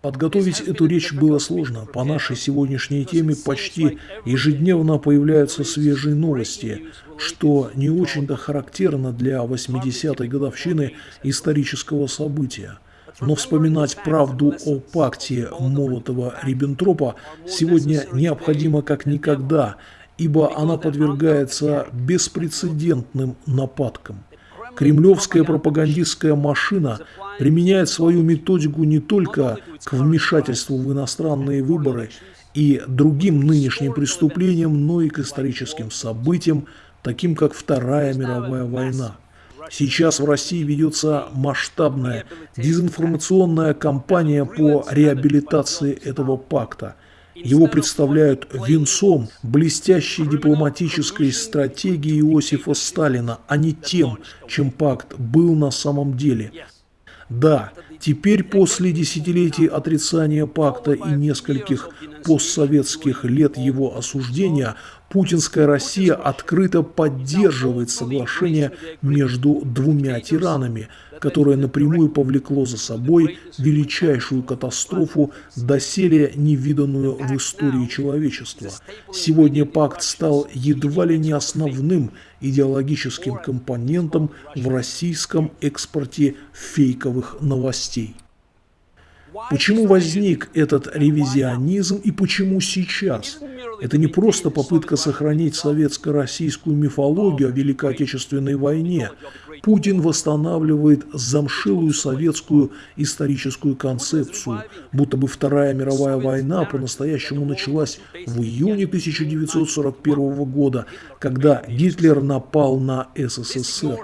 Подготовить эту речь было сложно. По нашей сегодняшней теме почти ежедневно появляются свежие новости, что не очень-то характерно для 80-й годовщины исторического события. Но вспоминать правду о пакте Молотова-Риббентропа сегодня необходимо как никогда, ибо она подвергается беспрецедентным нападкам. Кремлевская пропагандистская машина применяет свою методику не только к вмешательству в иностранные выборы и другим нынешним преступлениям, но и к историческим событиям, таким как Вторая мировая война. Сейчас в России ведется масштабная дезинформационная кампания по реабилитации этого пакта – его представляют венцом блестящей дипломатической стратегии Иосифа Сталина, а не тем, чем пакт был на самом деле. Да, теперь после десятилетий отрицания пакта и нескольких постсоветских лет его осуждения, путинская Россия открыто поддерживает соглашение между двумя тиранами – которое напрямую повлекло за собой величайшую катастрофу, доселе невиданную в истории человечества. Сегодня пакт стал едва ли не основным идеологическим компонентом в российском экспорте фейковых новостей. Почему возник этот ревизионизм и почему сейчас? Это не просто попытка сохранить советско-российскую мифологию о Великой Отечественной войне. Путин восстанавливает замшилую советскую историческую концепцию, будто бы Вторая мировая война по-настоящему началась в июне 1941 года, когда Гитлер напал на СССР.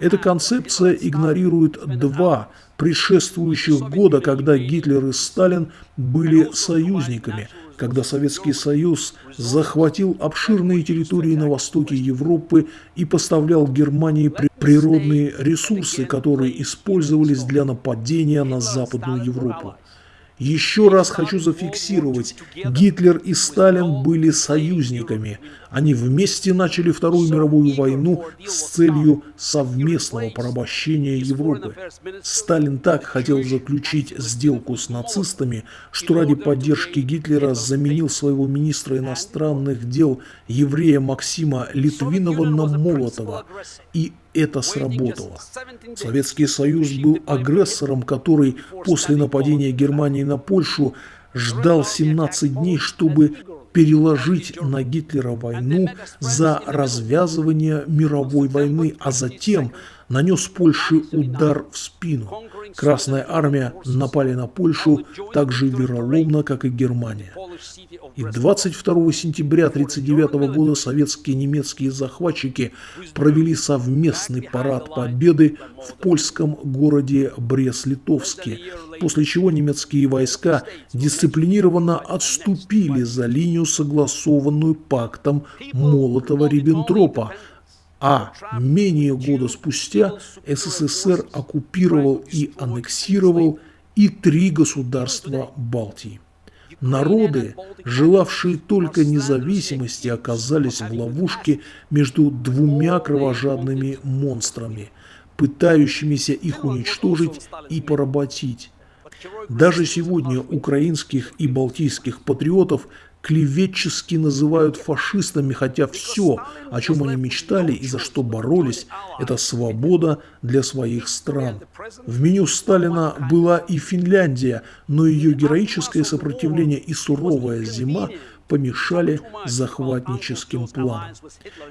Эта концепция игнорирует два предшествующих года, когда Гитлер и Сталин были союзниками, когда Советский Союз захватил обширные территории на востоке Европы и поставлял Германии природные ресурсы, которые использовались для нападения на Западную Европу. Еще раз хочу зафиксировать, Гитлер и Сталин были союзниками. Они вместе начали Вторую мировую войну с целью совместного порабощения Европы. Сталин так хотел заключить сделку с нацистами, что ради поддержки Гитлера заменил своего министра иностранных дел еврея Максима Литвинова на Молотова. И это сработало. Советский Союз был агрессором, который после нападения Германии на Польшу ждал 17 дней, чтобы переложить на Гитлера войну за развязывание мировой войны, а затем нанес Польше удар в спину. Красная армия напали на Польшу так же вероломно, как и Германия. И 22 сентября 1939 года советские и немецкие захватчики провели совместный парад победы в польском городе Брест-Литовске, после чего немецкие войска дисциплинированно отступили за линию, согласованную пактом Молотова-Риббентропа, а менее года спустя СССР оккупировал и аннексировал и три государства Балтии. Народы, желавшие только независимости, оказались в ловушке между двумя кровожадными монстрами, пытающимися их уничтожить и поработить. Даже сегодня украинских и балтийских патриотов клеветчески называют фашистами, хотя все, о чем они мечтали и за что боролись, это свобода для своих стран. В меню Сталина была и Финляндия, но ее героическое сопротивление и суровая зима помешали захватническим планам.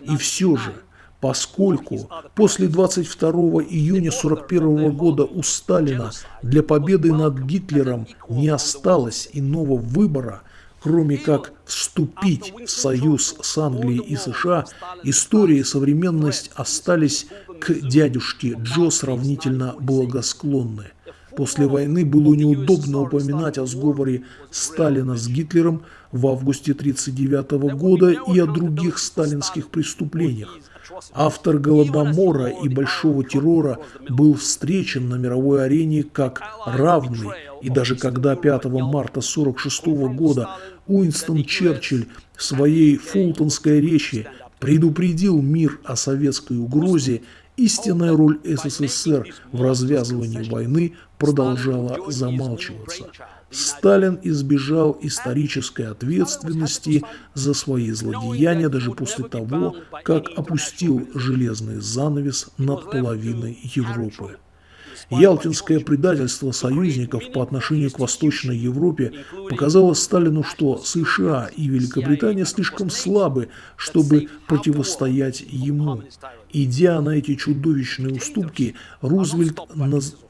И все же, поскольку после 22 июня 1941 года у Сталина для победы над Гитлером не осталось иного выбора – Кроме как вступить в союз с Англией и США, история и современность остались к дядюшке Джо сравнительно благосклонны. После войны было неудобно упоминать о сговоре Сталина с Гитлером в августе 1939 года и о других сталинских преступлениях. Автор Голодомора и Большого террора был встречен на мировой арене как равный, и даже когда 5 марта 1946 года Уинстон Черчилль в своей фултонской речи предупредил мир о советской угрозе истинная роль СССР в развязывании войны продолжала замалчиваться. Сталин избежал исторической ответственности за свои злодеяния даже после того, как опустил железный занавес над половиной Европы. Ялтинское предательство союзников по отношению к Восточной Европе показало Сталину, что США и Великобритания слишком слабы, чтобы противостоять ему. Идя на эти чудовищные уступки, Рузвельт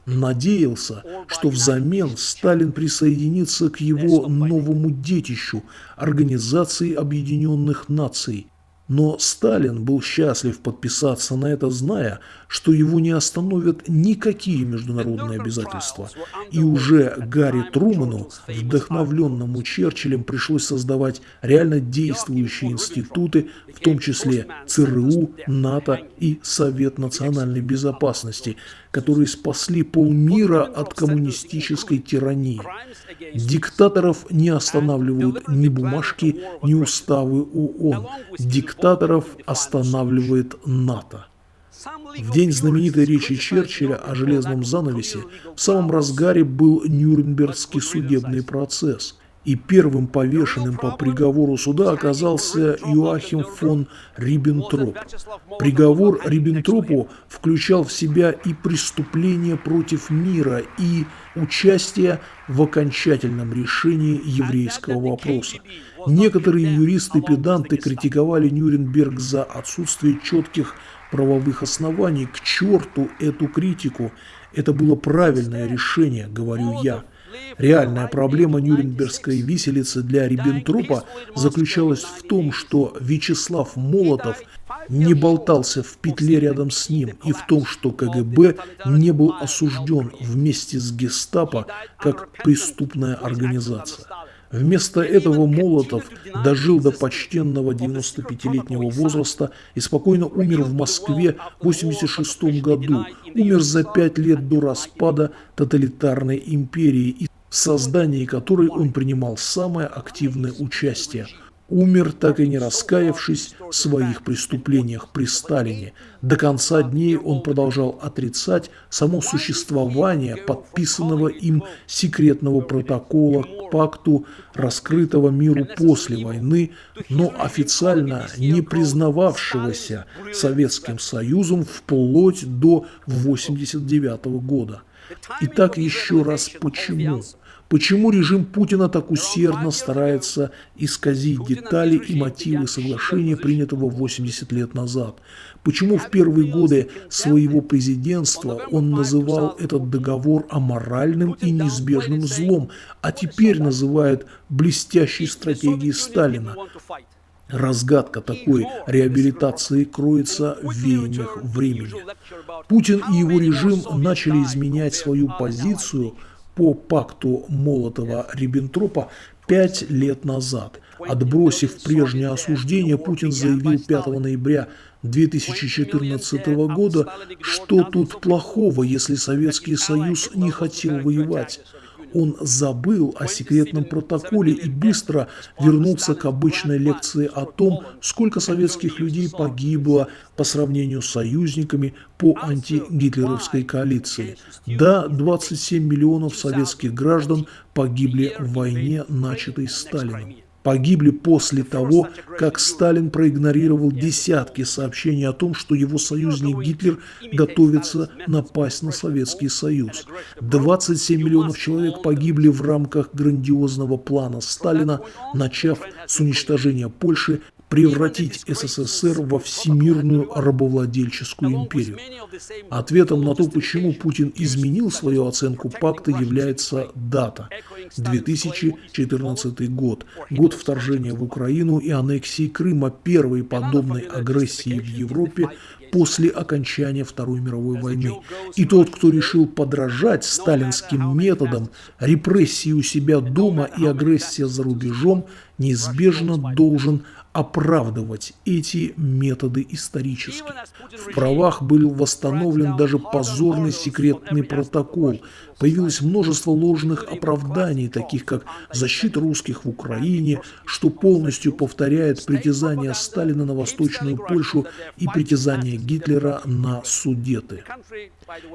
надеялся, что взамен Сталин присоединится к его новому детищу – Организации Объединенных Наций, но Сталин был счастлив подписаться на это, зная, что его не остановят никакие международные обязательства. И уже Гарри Труману, вдохновленному Черчиллем, пришлось создавать реально действующие институты, в том числе ЦРУ, НАТО и Совет национальной безопасности, которые спасли полмира от коммунистической тирании. Диктаторов не останавливают ни бумажки, ни уставы ООН. Диктаторов останавливает НАТО. В день знаменитой речи Черчилля о железном занавесе в самом разгаре был Нюрнбергский судебный процесс – и первым повешенным по приговору суда оказался Юахим фон Риббентроп. Приговор Риббентропу включал в себя и преступление против мира, и участие в окончательном решении еврейского вопроса. Некоторые юристы-педанты критиковали Нюрнберг за отсутствие четких правовых оснований. К черту эту критику! Это было правильное решение, говорю я. Реальная проблема Нюрнбергской виселицы для Риббентропа заключалась в том, что Вячеслав Молотов не болтался в петле рядом с ним и в том, что КГБ не был осужден вместе с гестапо как преступная организация. Вместо этого Молотов дожил до почтенного 95-летнего возраста и спокойно умер в Москве в 86 году. Умер за пять лет до распада тоталитарной империи, в создании которой он принимал самое активное участие умер, так и не раскаявшись в своих преступлениях при Сталине. До конца дней он продолжал отрицать само существование подписанного им секретного протокола к пакту, раскрытого миру после войны, но официально не признававшегося Советским Союзом вплоть до 1989 года. Итак, еще раз почему? Почему режим Путина так усердно старается исказить детали и мотивы соглашения, принятого 80 лет назад? Почему в первые годы своего президентства он называл этот договор аморальным и неизбежным злом, а теперь называет блестящей стратегией Сталина? Разгадка такой реабилитации кроется в веяниях времени. Путин и его режим начали изменять свою позицию – по пакту Молотова-Риббентропа пять лет назад. Отбросив прежнее осуждение, Путин заявил 5 ноября 2014 года, что тут плохого, если Советский Союз не хотел воевать. Он забыл о секретном протоколе и быстро вернулся к обычной лекции о том, сколько советских людей погибло по сравнению с союзниками по антигитлеровской коалиции. Да, 27 миллионов советских граждан погибли в войне, начатой Сталином погибли после того, как Сталин проигнорировал десятки сообщений о том, что его союзник Гитлер готовится напасть на Советский Союз. 27 миллионов человек погибли в рамках грандиозного плана Сталина, начав с уничтожения Польши превратить СССР во всемирную рабовладельческую империю. Ответом на то, почему Путин изменил свою оценку пакта, является дата – 2014 год, год вторжения в Украину и аннексии Крыма, первой подобной агрессии в Европе после окончания Второй мировой войны. И тот, кто решил подражать сталинским методам, репрессии у себя дома и агрессия за рубежом, неизбежно должен оправдывать эти методы исторически. В правах был восстановлен даже позорный секретный протокол, Появилось множество ложных оправданий, таких как защита русских в Украине, что полностью повторяет притязание Сталина на Восточную Польшу и притязание Гитлера на Судеты.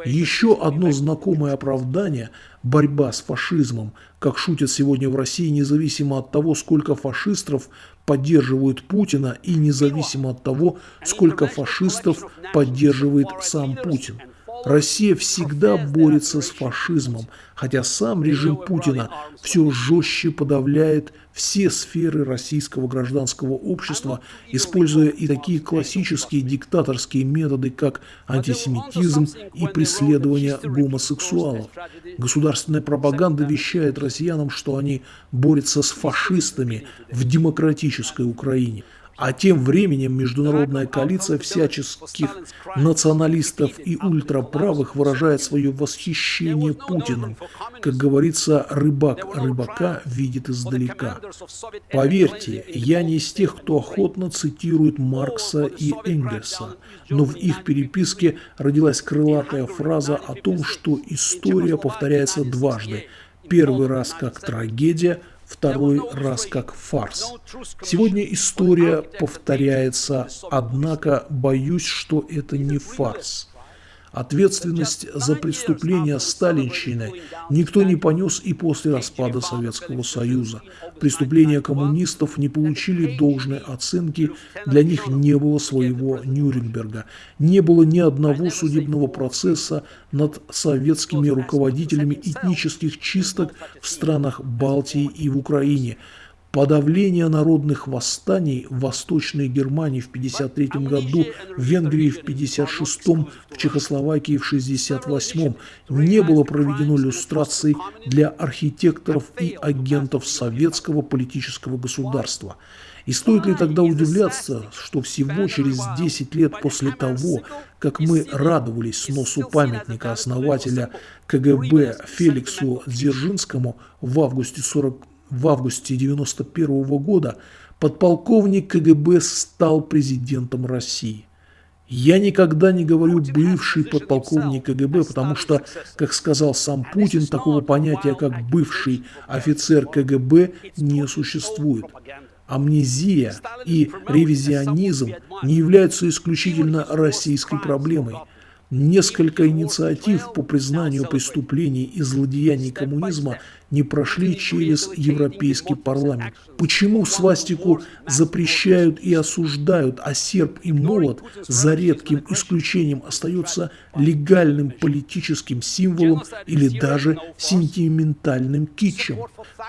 Еще одно знакомое оправдание – борьба с фашизмом, как шутят сегодня в России, независимо от того, сколько фашистов поддерживают Путина и независимо от того, сколько фашистов поддерживает сам Путин. Россия всегда борется с фашизмом, хотя сам режим Путина все жестче подавляет все сферы российского гражданского общества, используя и такие классические диктаторские методы, как антисемитизм и преследование гомосексуалов. Государственная пропаганда вещает россиянам, что они борются с фашистами в демократической Украине. А тем временем международная коалиция всяческих националистов и ультраправых выражает свое восхищение Путиным. Как говорится, рыбак рыбака видит издалека. Поверьте, я не из тех, кто охотно цитирует Маркса и Энгельса, но в их переписке родилась крылатая фраза о том, что история повторяется дважды. Первый раз как трагедия – второй раз как фарс. Сегодня история повторяется, однако боюсь, что это не фарс. Ответственность за преступления сталинщины никто не понес и после распада Советского Союза. Преступления коммунистов не получили должной оценки, для них не было своего Нюрнберга. Не было ни одного судебного процесса над советскими руководителями этнических чисток в странах Балтии и в Украине – Подавление народных восстаний в Восточной Германии в 1953 году, в Венгрии в 1956, в Чехословакии в 1968 не было проведено иллюстраций для архитекторов и агентов советского политического государства. И стоит ли тогда удивляться, что всего через 10 лет после того, как мы радовались сносу памятника основателя КГБ Феликсу Дзержинскому в августе 40 в августе 1991 года подполковник КГБ стал президентом России. Я никогда не говорю «бывший подполковник КГБ», потому что, как сказал сам Путин, такого понятия, как «бывший офицер КГБ» не существует. Амнезия и ревизионизм не являются исключительно российской проблемой – Несколько инициатив по признанию преступлений и злодеяний коммунизма не прошли через Европейский парламент. Почему свастику запрещают и осуждают, а серп и молот, за редким исключением, остается легальным политическим символом или даже сентиментальным китчем?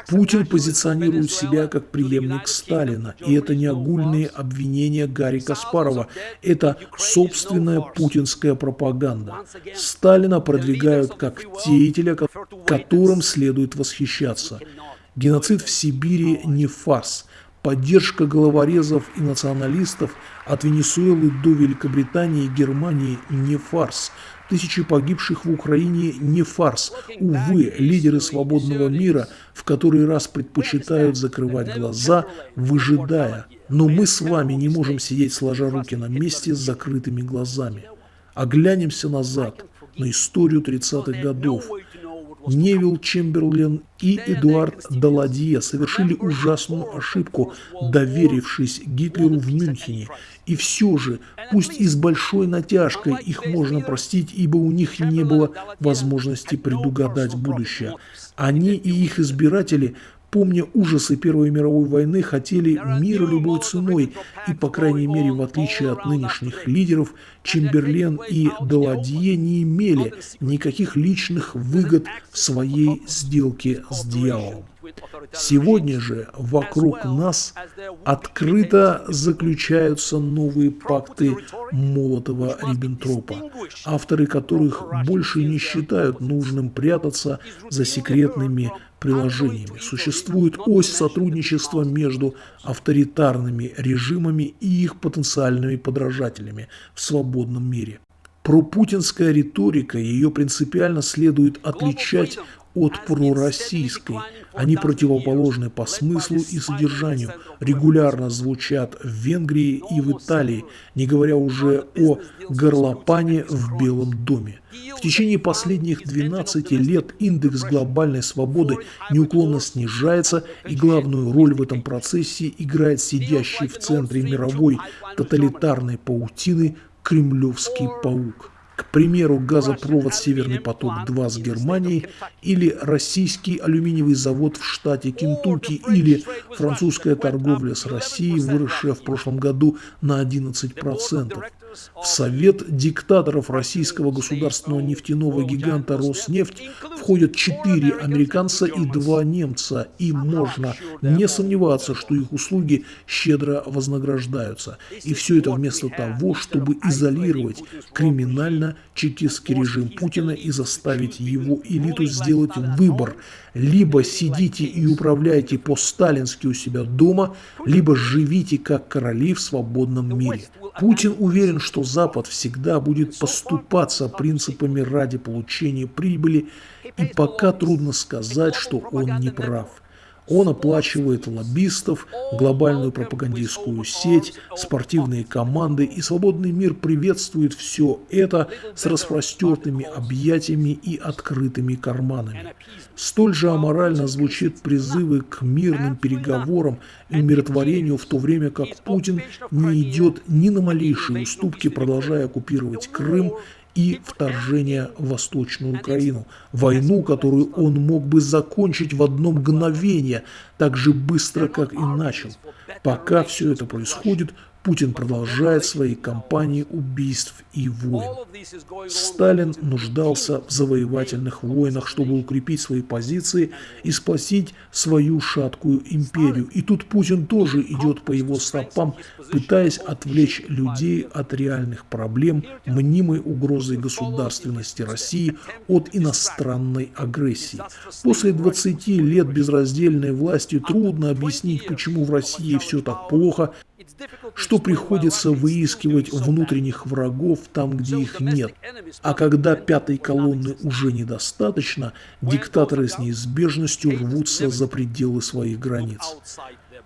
Путин позиционирует себя как преемник Сталина, и это не огульные обвинения Гарри Каспарова, это собственная путинская пропаганда. Сталина продвигают как деятеля, которым следует восстановить восхищаться. Геноцид в Сибири не фарс. Поддержка головорезов и националистов от Венесуэлы до Великобритании и Германии не фарс. Тысячи погибших в Украине не фарс. Увы, лидеры свободного мира в который раз предпочитают закрывать глаза, выжидая. Но мы с вами не можем сидеть сложа руки на месте с закрытыми глазами. Оглянемся назад, на историю 30-х годов. Невил Чемберлен и Эдуард Даладье совершили ужасную ошибку, доверившись Гитлеру в Мюнхене. И все же, пусть и с большой натяжкой, их можно простить, ибо у них не было возможности предугадать будущее. Они и их избиратели помня ужасы Первой мировой войны, хотели мира любой ценой, и, по крайней мере, в отличие от нынешних лидеров, Чемберлен и Даладье не имели никаких личных выгод в своей сделке с дьяволом. Сегодня же вокруг нас открыто заключаются новые пакты Молотова-Риббентропа, авторы которых больше не считают нужным прятаться за секретными приложениями. Существует ось сотрудничества между авторитарными режимами и их потенциальными подражателями в свободном мире. Пропутинская риторика, ее принципиально следует отличать от пророссийской. Они противоположны по смыслу и содержанию, регулярно звучат в Венгрии и в Италии, не говоря уже о горлопане в Белом доме. В течение последних 12 лет индекс глобальной свободы неуклонно снижается, и главную роль в этом процессе играет сидящий в центре мировой тоталитарной паутины кремлевский паук. К примеру, газопровод «Северный поток-2» с Германией или российский алюминиевый завод в штате Кентукки или французская торговля с Россией, выросшая в прошлом году на 11%. В совет диктаторов российского государственного нефтяного гиганта «Роснефть» входят четыре американца и два немца, и можно не сомневаться, что их услуги щедро вознаграждаются. И все это вместо того, чтобы изолировать криминально-чекистский режим Путина и заставить его элиту сделать выбор. Либо сидите и управляйте по-сталински у себя дома, либо живите как короли в свободном мире. Путин уверен, что Запад всегда будет поступаться принципами ради получения прибыли, и пока трудно сказать, что он не прав. Он оплачивает лоббистов, глобальную пропагандистскую сеть, спортивные команды, и свободный мир приветствует все это с распростертыми объятиями и открытыми карманами. Столь же аморально звучит призывы к мирным переговорам и умиротворению, в то время как Путин не идет ни на малейшие уступки, продолжая оккупировать Крым и вторжение в Восточную Украину. Войну, которую он мог бы закончить в одно мгновение, так же быстро, как и начал. Пока все это происходит, Путин продолжает свои кампании убийств и войн. Сталин нуждался в завоевательных войнах, чтобы укрепить свои позиции и спасить свою шаткую империю. И тут Путин тоже идет по его стопам, пытаясь отвлечь людей от реальных проблем, мнимой угрозы государственности России от иностранной агрессии. После 20 лет безраздельной власти трудно объяснить, почему в России все так плохо, что приходится выискивать внутренних врагов там, где их нет. А когда пятой колонны уже недостаточно, диктаторы с неизбежностью рвутся за пределы своих границ.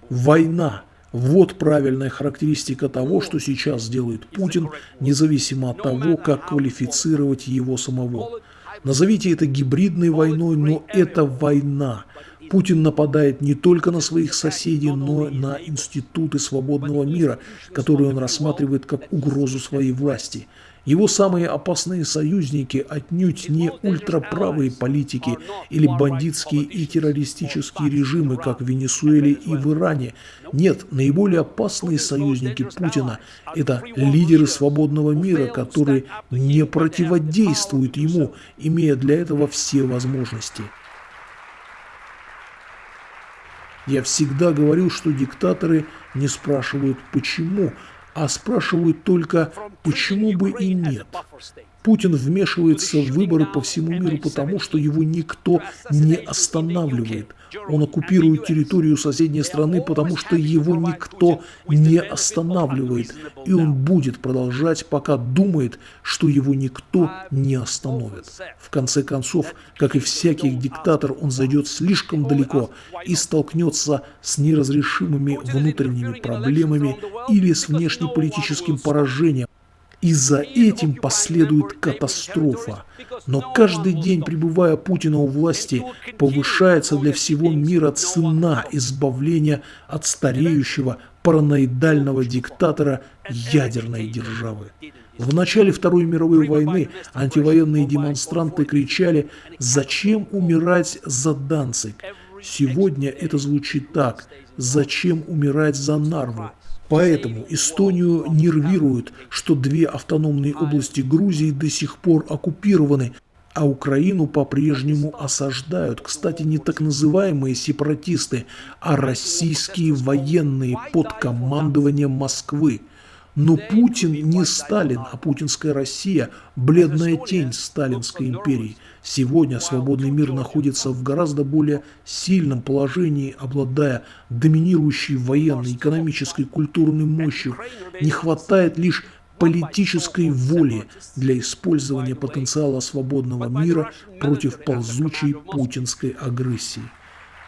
Война. Вот правильная характеристика того, что сейчас делает Путин, независимо от того, как квалифицировать его самого. Назовите это гибридной войной, но это война. Путин нападает не только на своих соседей, но и на институты свободного мира, которые он рассматривает как угрозу своей власти. Его самые опасные союзники отнюдь не ультраправые политики или бандитские и террористические режимы, как в Венесуэле и в Иране. Нет, наиболее опасные союзники Путина – это лидеры свободного мира, которые не противодействуют ему, имея для этого все возможности. Я всегда говорил, что диктаторы не спрашивают «почему», а спрашивают только «почему бы и нет?». Путин вмешивается в выборы по всему миру потому, что его никто не останавливает. Он оккупирует территорию соседней страны, потому что его никто не останавливает. И он будет продолжать, пока думает, что его никто не остановит. В конце концов, как и всякий диктатор, он зайдет слишком далеко и столкнется с неразрешимыми внутренними проблемами или с внешнеполитическим поражением, и за этим последует катастрофа. Но каждый день, пребывая Путина у власти, повышается для всего мира цена избавления от стареющего параноидального диктатора ядерной державы. В начале Второй мировой войны антивоенные демонстранты кричали «Зачем умирать за Данцик?». Сегодня это звучит так «Зачем умирать за Нарву?». Поэтому Эстонию нервирует, что две автономные области Грузии до сих пор оккупированы, а Украину по-прежнему осаждают. Кстати, не так называемые сепаратисты, а российские военные под командованием Москвы. Но Путин не Сталин, а путинская Россия – бледная тень Сталинской империи. Сегодня свободный мир находится в гораздо более сильном положении, обладая доминирующей военной, экономической, культурной мощью. Не хватает лишь политической воли для использования потенциала свободного мира против ползучей путинской агрессии.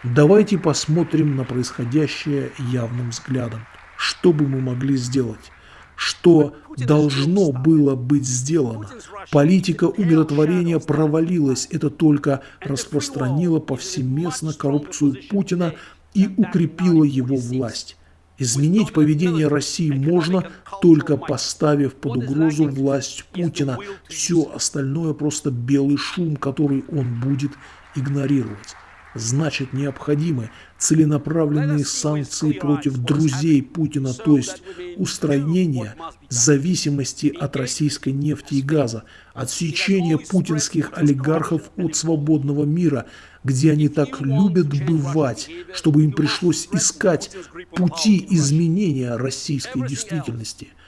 Давайте посмотрим на происходящее явным взглядом. Что бы мы могли сделать? Что должно было быть сделано? Политика умиротворения провалилась. Это только распространило повсеместно коррупцию Путина и укрепило его власть. Изменить поведение России можно, только поставив под угрозу власть Путина. Все остальное просто белый шум, который он будет игнорировать. Значит, необходимы целенаправленные санкции против друзей Путина, то есть устранение зависимости от российской нефти и газа, отсечение путинских олигархов от свободного мира, где они так любят бывать, чтобы им пришлось искать пути изменения российской действительности –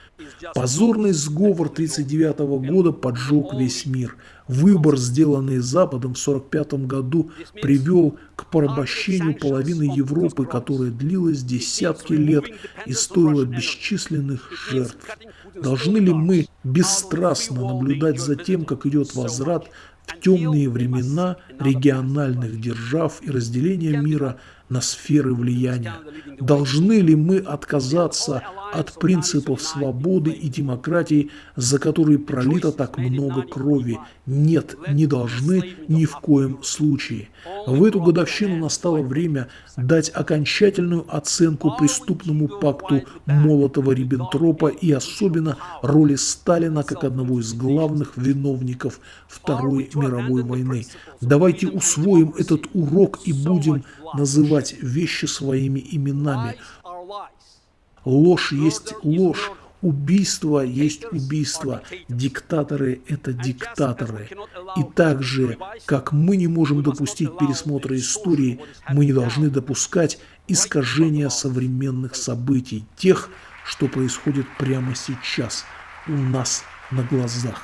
Позорный сговор 1939 года поджег весь мир. Выбор, сделанный Западом в 1945 году, привел к порабощению половины Европы, которая длилась десятки лет и стоила бесчисленных жертв. Должны ли мы бесстрастно наблюдать за тем, как идет возврат в темные времена региональных держав и разделения мира на сферы влияния. Должны ли мы отказаться от принципов свободы и демократии, за которые пролито так много крови? Нет, не должны ни в коем случае. В эту годовщину настало время дать окончательную оценку преступному пакту Молотова-Риббентропа и особенно роли Сталина как одного из главных виновников Второй мировой войны. Давайте усвоим этот урок и будем называть вещи своими именами. Ложь есть ложь, убийство есть убийство, диктаторы – это диктаторы. И так же, как мы не можем допустить пересмотра истории, мы не должны допускать искажения современных событий, тех, что происходит прямо сейчас у нас на глазах.